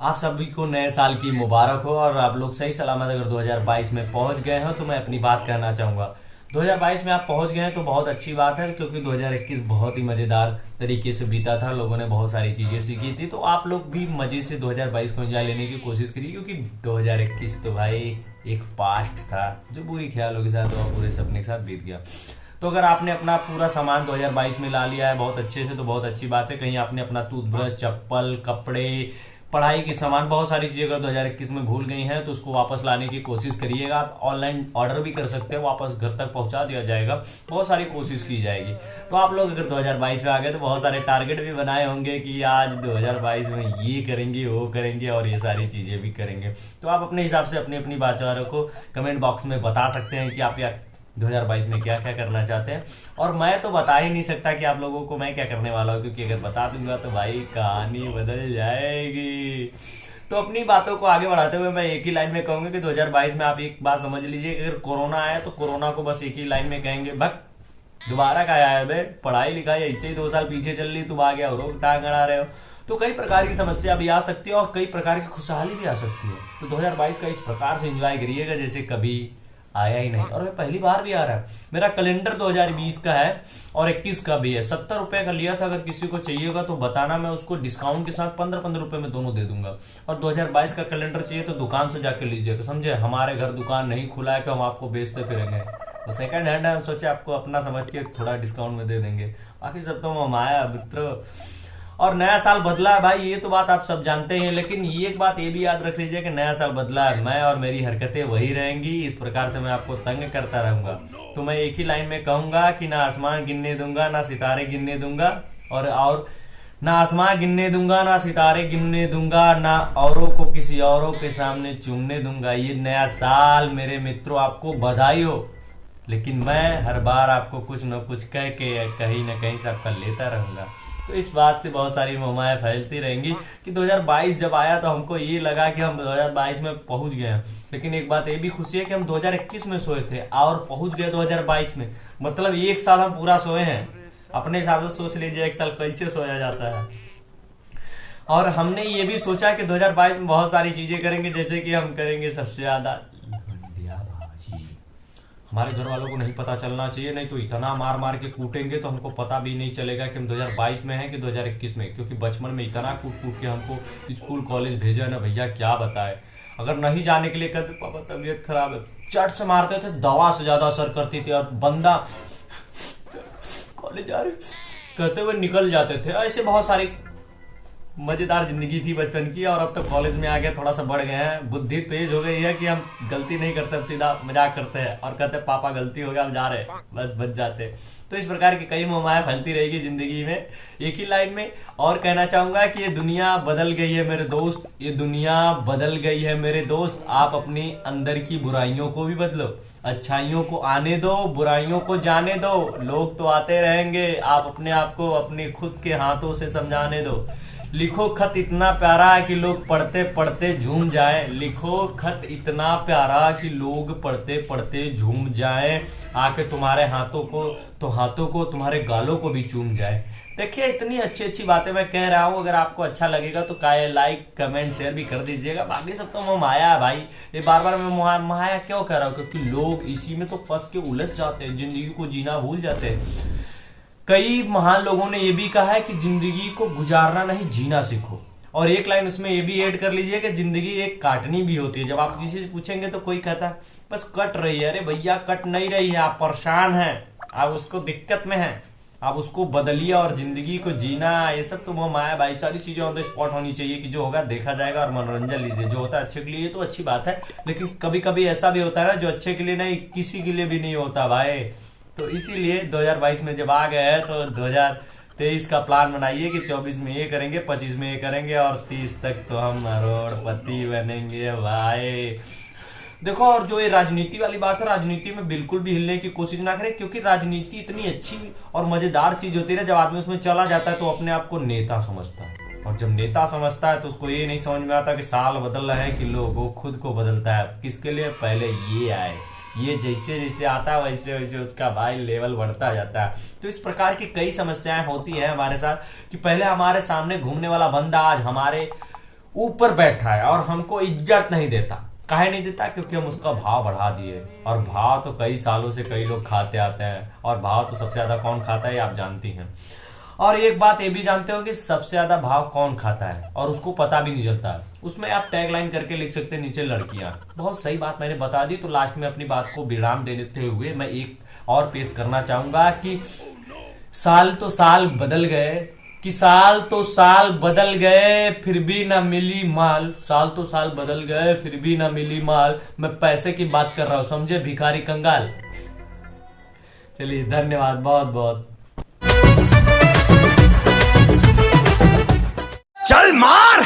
आप सभी को नए साल की मुबारक हो और आप लोग सही सलामत अगर 2022 में पहुँच गए हो तो मैं अपनी बात कहना चाहूँगा। 2022 में आप पहुँच गए हैं तो बहुत अच्छी बात है, क्योंकि 2021 बहुत ही मज़ेदार तरीके से बीता था, लोगों ने बहुत सारी चीज़ें सीखी थी तो आप लोग भी मज़े से 2022 को एंजॉय लेने की कोशिश करिए, क्योंकि 2021 तो भाई एक पास्ट था, जो बुरी ख्यालों के साथ और बुरे सपने के साथ बीत गया। तो अगर आपने अपना पूरा सामान 2022 में ला लिया है, बहुत अच्छे से तो बहुत अच्छी बात है, कहीं आपने अपना टूथब्रश चप्पल, कपड़े पढ़ाई के सामान बहुत सारी चीज़ें अगर 2021 में भूल गई हैं तो उसको वापस लाने की कोशिश करिएगा। आप ऑनलाइन ऑर्डर भी कर सकते हो, वापस घर तक पहुँचा दिया जाएगा। बहुत सारी कोशिश की जाएगी। तो आप लोग अगर 2022 में आ गए तो बहुत सारे टारगेट भी बनाए होंगे कि आज 2022 में ये करेंगे, वो करेंगे और ये सारी चीज़ें भी करेंगे। तो आप अपने हिसाब से अपनी अपनी बातों को कमेंट बॉक्स में बता सकते हैं कि आप या 2022 में क्या क्या करना चाहते हैं। और मैं तो बता ही नहीं सकता कि आप लोगों को मैं क्या करने वाला हूँ, क्योंकि अगर बता दूँगा तो भाई कहानी बदल जाएगी। तो अपनी बातों को आगे बढ़ाते हुए मैं एक ही लाइन में कहूँगा कि 2022 में आप एक बात समझ लीजिए, अगर कोरोना आया तो कोरोना को बस एक ही लाइन में कहेंगे भक दोबारा का आया बे, पढ़ाई लिखाई ऐसे ही दो साल पीछे चल रही तुम आ गया और टांग अड़ा रहे हो। तो कई प्रकार की समस्या भी आ सकती है और कई प्रकार की खुशहाली भी आ सकती है। तो 2022 का इस प्रकार से एंजॉय करिएगा जैसे कभी आया ही नहीं। और वह पहली बार भी आ रहा है। मेरा कैलेंडर 2020 का है और 21 का भी है। सत्तर रुपए का लिया था, अगर किसी को चाहिए होगा तो बताना, मैं उसको डिस्काउंट के साथ पंद्रह पंद्रह रुपए में दोनों दे दूँगा। और 2022 का कैलेंडर चाहिए तो दुकान से जाके लीजिएगा। समझे? हमारे घर दुकान नहीं खुला है कि हम आपको बेचते फिरेंगे। वो सेकंड हैंड है सोचे आपको अपना समझ के थोड़ा डिस्काउंट में दे देंगे। बाकी सब तो हम आया मित्र। और नया साल बदला है भाई, ये तो बात आप सब जानते हैं, लेकिन ये एक बात ये भी याद रख लीजिए कि नया साल बदला है। मैं और मेरी हरकतें वही रहेंगी, इस प्रकार से मैं आपको तंग करता रहूँगा। तो मैं एक ही लाइन में कहूँगा कि ना आसमान गिनने दूँगा, ना सितारे गिनने दूँगा, और और ना आसमान गिनने दूँगा, ना सितारे गिनने दूँगा, ना औरों को किसी औरों के सामने चूमने दूँगा। ये नया साल मेरे मित्रों, आपको बधाई हो। लेकिन मैं हर बार आपको कुछ न कुछ कह के कहीं ना कहीं से आपका लेता रहूँगा। तो इस बात से बहुत सारी मोमाएँ फैलती रहेंगी कि 2022 जब आया तो हमको ये लगा कि हम 2022 में पहुँच गए हैं। लेकिन एक बात ये भी खुशी है कि हम 2021 में सोए थे और पहुँच गए 2022 में। मतलब एक साल हम पूरा सोए हैं। अपने हिसाब से सोच लीजिए, एक साल कैसे सोया जाता है। और हमने ये भी सोचा कि 2022 में बहुत सारी चीज़ें करेंगे, जैसे कि हम करेंगे सबसे ज़्यादा हमारे घर वालों को नहीं पता चलना चाहिए, नहीं तो इतना मार मार के कूटेंगे तो हमको पता भी नहीं चलेगा कि हम 2022 में हैं कि 2021 में, क्योंकि बचपन में इतना कूट कूट के हमको स्कूल, कॉलेज भेजा ना भैया, क्या बताए। अगर नहीं जाने के लिए कहते, पापा, तबीयत खराब है। चट से मारते थे, दवा से ज़्यादा असर करती थी और बंदा कॉलेज जा रहे, कहते हुए निकल जाते थे। ऐसे बहुत सारी मज़ेदार ज़िंदगी थी बचपन की और अब तो कॉलेज में आ गया थोड़ा सा बढ़ गए हैं। बुद्धि तेज हो गई है कि हम गलती नहीं करते अब सीधा मज़ाक करते हैं और कहते हैं, पापा, गलती हो गया, हम जा रहे बस बच जाते तो इस प्रकार की कई मोमाएँ फैलती रहेगी ज़िंदगी में। एक ही लाइन में और कहना चाहूँगा कि ये दुनिया बदल गई है मेरे दोस्त। ये दुनिया बदल गई है मेरे दोस्त। आप अपनी अंदर की बुराइयों को भी बदलो। अच्छाइयों को आने दो, बुराइयों को जाने दो। लोग तो आते रहेंगे। आप अपने आप को अपने खुद के हाथों से समझाने दो। लिखो खत इतना प्यारा कि लोग पढ़ते पढ़ते झूम जाए। लिखो खत इतना प्यारा कि लोग पढ़ते पढ़ते झूम जाए। आके तुम्हारे हाथों को तो हाथों को, तुम्हारे गालों को भी चूम जाए। देखिए, इतनी अच्छी अच्छी बातें मैं कह रहा हूँ। अगर आपको अच्छा लगेगा तो काय लाइक कमेंट शेयर भी कर दीजिएगा। बाकी सब तो मैं माया है भाई। ये बार बार मैं माया क्यों कह रहा हूँ? क्योंकि लोग इसी में तो फंस के उलझ जाते हैं, ज़िंदगी को जीना भूल जाते हैं। कई महान लोगों ने यह भी कहा है कि ज़िंदगी को गुजारना नहीं, जीना सीखो। और एक लाइन उसमें ये भी ऐड कर लीजिए कि ज़िंदगी एक काटनी भी होती है। जब आप किसी से पूछेंगे तो कोई कहता है, बस कट रही है। अरे भैया, कट नहीं रही है, आप परेशान हैं। आप उसको दिक्कत में हैं। आप उसको बदलिए और ज़िंदगी को जीना, ये सब तो वो माया भाई, सारी चीज़ें ऑन द स्पॉट होनी चाहिए कि जो होगा देखा जाएगा और मनोरंजन लीजिए। जो होता है अच्छे के लिए तो अच्छी बात है, लेकिन कभी कभी ऐसा भी होता है ना, जो अच्छे के लिए नहीं, किसी के लिए भी नहीं होता भाई। तो इसीलिए 2022 में जब आ गए हैं तो 2023 का प्लान बनाइए कि 24 में ये करेंगे 25 में ये करेंगे और 30 तक तो हम करोड़पति बनेंगे। भाई, देखो, और जो ये राजनीति वाली बात है, राजनीति में बिल्कुल भी हिलने की कोशिश ना करें, क्योंकि राजनीति इतनी अच्छी और मज़ेदार चीज़ होती है जब आदमी उसमें चला जाता है तो अपने आप को नेता समझता है। और जब नेता समझता है तो उसको ये नहीं समझ में आता कि साल बदल रहा है कि लोग वो खुद को बदलता है। किसके लिए? पहले ये आए। ये जैसे जैसे आता है, वैसे वैसे उसका भाई लेवल बढ़ता जाता है। तो इस प्रकार की कई समस्याएँ होती है हमारे साथ कि पहले हमारे सामने घूमने वाला बंदा आज हमारे ऊपर बैठा है और हमको इज़्ज़त नहीं देता। काहे नहीं देता? क्योंकि हम उसका भाव बढ़ा दिए। और भाव तो कई सालों से कई लोग खाते आते हैं। और भाव तो सबसे ज़्यादा कौन खाता है आप जानती हैं। और एक बात ये भी जानते हो कि सबसे ज़्यादा भाव कौन खाता है? और उसको पता भी नहीं चलता। उसमें आप टैग लाइन करके लिख सकते हैं, नीचे लड़कियाँ। बहुत सही बात मैंने बता दी तो लास्ट में अपनी बात को विराम देते हुए मैं एक और पेश करना चाहूँगा कि साल तो साल बदल गए, कि साल तो साल बदल गए, फिर भी ना मिली माल। साल तो साल बदल गए, फिर भी ना मिली माल। मैं पैसे की बात कर रहा हूँ, समझे? भिखारी कंगाल। चलिए, धन्यवाद बहुत बहुत चल मार